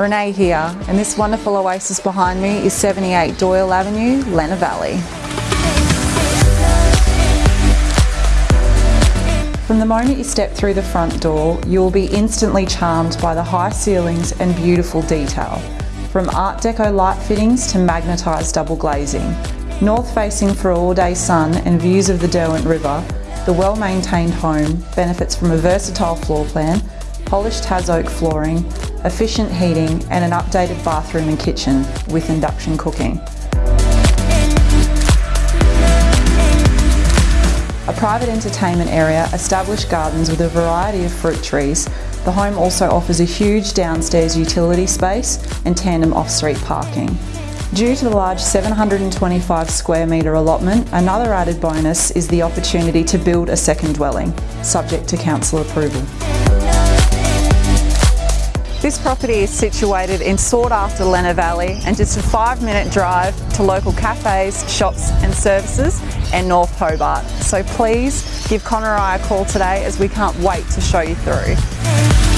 Renee here, and this wonderful oasis behind me is 78 Doyle Avenue, Lenah Valley. From the moment you step through the front door, you will be instantly charmed by the high ceilings and beautiful detail. From Art Deco light fittings to magnetised double glazing. North facing for all day sun and views of the Derwent River, the well-maintained home benefits from a versatile floor plan, polished Tas oak flooring, efficient heating and an updated bathroom and kitchen with induction cooking. A private entertainment area, established gardens with a variety of fruit trees, the home also offers a huge downstairs utility space and tandem off-street parking. Due to the large 725 square metre allotment, another added bonus is the opportunity to build a second dwelling, subject to council approval. This property is situated in sought after Lenah Valley and just a five minute drive to local cafes, shops and services and North Hobart. So please give Connor and I a call today as we can't wait to show you through.